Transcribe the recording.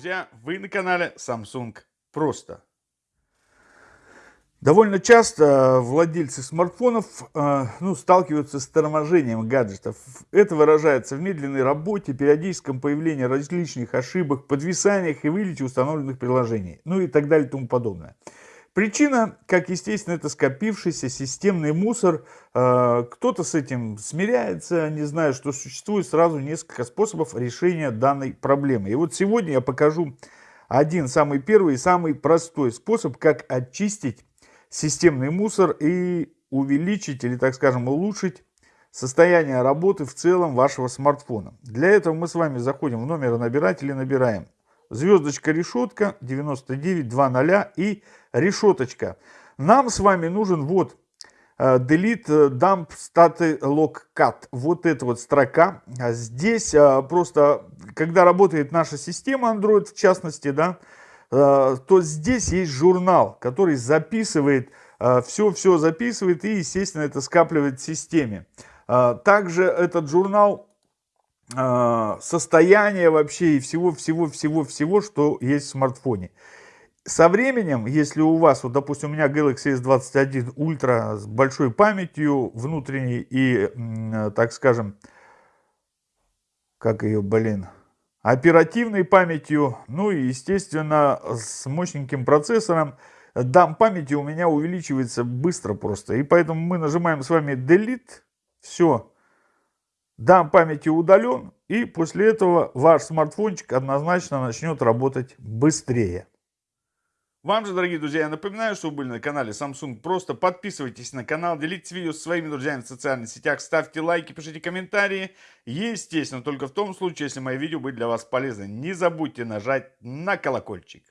друзья! Вы на канале Samsung Просто. Довольно часто владельцы смартфонов э, ну, сталкиваются с торможением гаджетов. Это выражается в медленной работе, периодическом появлении различных ошибок, подвисаниях и вылете установленных приложений, ну и так далее и тому подобное. Причина, как естественно, это скопившийся системный мусор. Э, кто-то с этим смиряется, не зная, что существует сразу несколько способов решения данной проблемы. И вот сегодня я покажу один самый первый и самый простой способ, как очистить системный мусор и увеличить или, так скажем, улучшить состояние работы в целом вашего смартфона. Для этого мы с вами заходим в номер набирателя, набираем звездочка решетка 9920 и решеточка. Нам с вами нужен вот э, delete э, dump state log cut. Вот эта вот строка. А здесь э, просто, когда работает наша система Android в частности, да, то здесь есть журнал, который записывает, все-все записывает и, естественно, это скапливает в системе. Также этот журнал а, состояние вообще и всего-всего-всего-всего, что есть в смартфоне. Со временем, если у вас, вот допустим, у меня Galaxy S21 Ultra с большой памятью внутренней и, так скажем, как ее, блин, оперативной памятью, ну и, естественно, с мощненьким процессором, дам памяти у меня увеличивается быстро просто. И поэтому мы нажимаем с вами Delete, все, дам памяти удален, и после этого ваш смартфончик однозначно начнет работать быстрее. Вам же, дорогие друзья, я напоминаю, что вы были на канале Samsung Просто. Подписывайтесь на канал, делитесь видео со своими друзьями в социальных сетях, ставьте лайки, пишите комментарии. Естественно, только в том случае, если мои видео были для вас полезны. Не забудьте нажать на колокольчик.